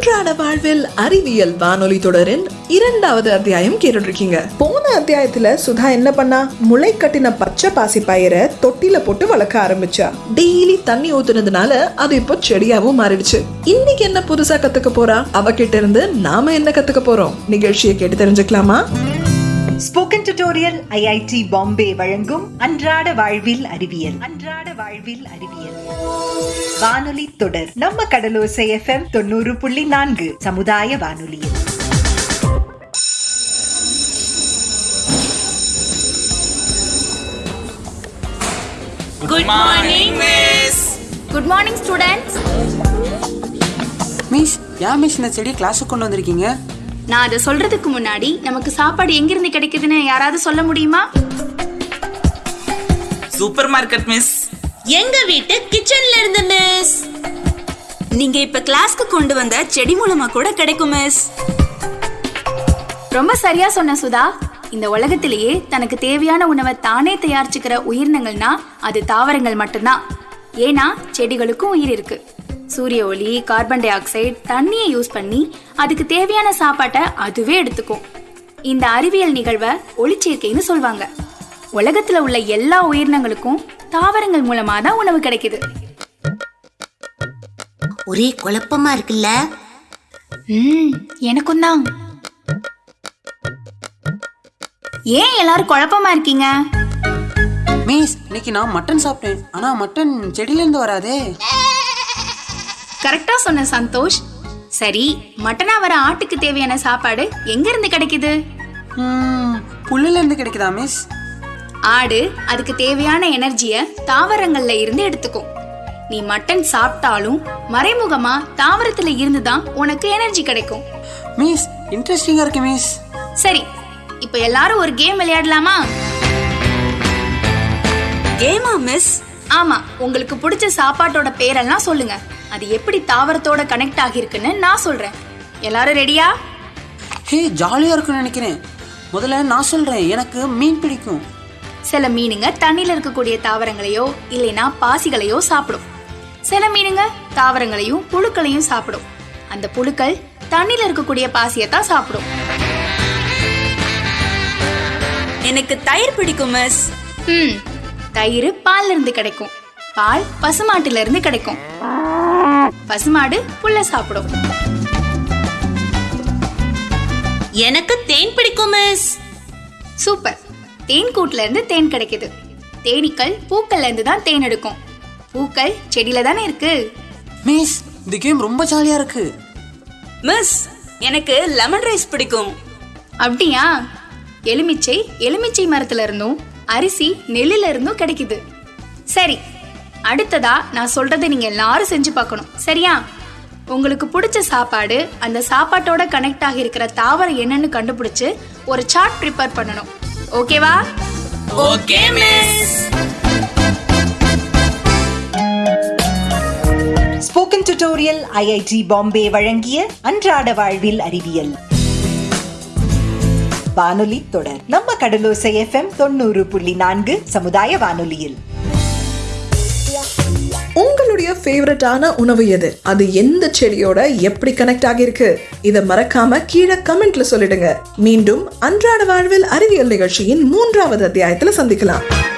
அன்றாட வாழ்வில் அறிவியல் வானொலி தொடரின் இரண்டாவது அத்தியாயம் கேட்டுருக்கீங்க போன அத்தியாயத்துல சுதா என்ன பண்ணா? முளை கட்டின பச்சை பாசி பயிரை தொட்டில போட்டு வளர்க்க ஆரம்பிச்சா. டெய்லி தண்ணி ஊத்துனதுனால அது இப்போ செடியாவும் மாறிடுச்சு. இன்னைக்கு என்ன புதுசா கத்துக்க போறா? அவகிட்ட இருந்து நாம என்ன கத்துக்க போறோம்? நிகழ்ச்சியை கேட்டு தெரிஞ்சுக்கலாமா? ஸ்போக்கன் டியூட்டோரியல் ஐஐடி பாம்பே வழங்கும் அன்றாட வாழ்வில் அறிவியல். அன்றாட வாழ்வில் அறிவியல். வானொலி தொடர். நம்ம கடலோசை எஃப்எம் தொண்ணூறு புள்ளி நான்கு சமுதாய வானொலியில். Good morning, Miss. Good morning students miss ஏன் மிஸ் இந்த செடி கிளாஸுக்கு கொண்டு வந்திருக்கீங்க? நான் அதை சொல்றதுக்கு முன்னாடி நமக்கு சாப்பாடு எங்கிருந்து கிடைக்குதுன்னு யாராவது சொல்ல முடியுமா? Supermarket miss. எங்க வீட்டு கிச்சன்ல இருந்து மிஸ். நீங்க இப்ப கிளாஸ்க்கு கொண்டு வந்த செடி மூலமா கூட கிடைக்கும் மிஸ். ரொம்ப சரியா சொன்ன சுதா. இந்த உலகத்திலேயே தனக்கு தேவையான உணவை தானே தயாரிச்சுக்கிற உயிரினங்கள்னா அது தாவரங்கள் மட்டும்தான். ஏன்னா செடிகளுக்கும் உயிர் இருக்கு. சூரிய ஒளி கார்பன் டை ஆக்சைடு தண்ணியை யூஸ் பண்ணி அதுக்கு தேவையான சாப்பாட்டை அதுவே எடுத்துக்கும். இந்த அறிவியல் நிகழ்வை ஒளிச்சேர்க்கைன்னு சொல்வாங்க. உலகத்துல உள்ள எல்லா உயிரினங்களுக்கும் தாவரங்கள் மூலமா தான் உணவு கிடைக்குது. ஒரே குழப்பமா இருக்குல்ல? ம் எனக்கும் தான். ஏன் எல்லாரும் குழப்பமா இருக்கீங்க? மிஸ் இன்னைக்கு நான் மட்டன் சாப்பிட்டேன். ஆனா மட்டன் செடியில இருந்து வராதே. கரெக்டா சொன்ன சந்தோஷ். சரி மட்டனா வர ஆட்டுக்கு தேவையான சாப்பாடு எங்க இருந்து கிடைக்குது? ம், புல்லுல இருந்து கிடைக்குதா மிஸ் ஆடு அதுக்கு தேவையான எனர்ஜிய தாவரங்கள்ல இருந்து எடுத்துக்கும் நீ மட்டன் சாப்பிட்டாலும் மறைமுகமா தாவரத்துல இருந்து தான் உனக்கு எனர்ஜி கிடைக்கும். மிஸ் இன்ட்ரெஸ்டிங்கா இருக்கு மிஸ் சரி இப்போ எல்லாரும் ஒரு கேம் விளையாடலாமா? கேமா மிஸ் ஆமா உங்களுக்கு பிடிச்ச சாப்பாட்டோட பேரெல்லாம் சொல்லுங்க. அது எப்படி தாவரத்தோட கனெக்ட் ஆகிருக்குன்னு நான் சொல்றேன். எல்லாரும் ரெடியா ஹே ஜாலியா இருக்கும்னு நினைக்கிறேன். முதல்ல நான் சொல்றேன் எனக்கு மீன் பிடிக்கும். சில மீனுங்க தண்ணியில இருக்கக்கூடிய தாவரங்களையோ இல்லைனா பாசிகளையோ சாப்பிடும். சில மீனுங்க தாவரங்களையும் புழுக்களையும் சாப்பிடும். அந்த புழுக்கள் தண்ணியில இருக்கக்கூடிய பாசியை தான் சாப்பிடும். எனக்கு தயிர் பிடிக்கும் மிஸ். ம் தயிர் பால்ல இருந்து கிடைக்கும். பால் பசுமாட்டுல இருந்து கிடைக்கும். பசுமாடு புல்ல சாப்பிடும். எனக்கு தேன் பிடிக்கும் மிஸ். சூப்பர். தேன் கூட்டுல இருந்து தேன் கிடைக்குது. தேனீக்கள் பூக்கள்ல இருந்து தான் தேன் எடுக்கும். பூக்கள் செடியில தானே இருக்கு. மிஸ் இந்த கேம் ரொம்ப ஜாலியா இருக்கு. மிஸ் எனக்கு லெமன் ரைஸ் பிடிக்கும். அப்படியா? எலுமிச்சை எலுமிச்சை மரத்துல இருந்தும் அரிசி நெல்லுல இருந்தும் கிடைக்குது. சரி அடுத்ததா நான் சொல்றதை நீங்க எல்லாரும் செஞ்சு பார்க்கணும். சரியா? உங்களுக்கு பிடிச்ச சாப்பாடு அந்த சாப்பாட்டோட கனெக்ட் ஆகி இருக்கிற தாவரம் என்னன்னு கண்டுபிடிச்சு ஒரு சார்ட் ப்ரிப்பேர் பண்ணணும். ஓகேவா okay miss spoken tutorial IIT Bombay வழங்கிய அன்றாட வாழ்வில் அறிவியல். வானொலி தொடர். நம்ம கடலோசை எஃப்எம் தொண்ணூறு புள்ளி நான்கு சமுதாய வானொலியில். உங்களுடைய ஃபேவரட்டான உணவு எது? அது எந்த செடியோட எப்படி கனெக்ட் ஆகியிருக்கு? இதை மறக்காம கீழே கமெண்ட்ல சொல்லிடுங்க. மீண்டும் அன்றாட வாழ்வில் அறிவியல் நிகழ்ச்சியின் மூன்றாவது அத்தியாயத்துல சந்திக்கலாம்.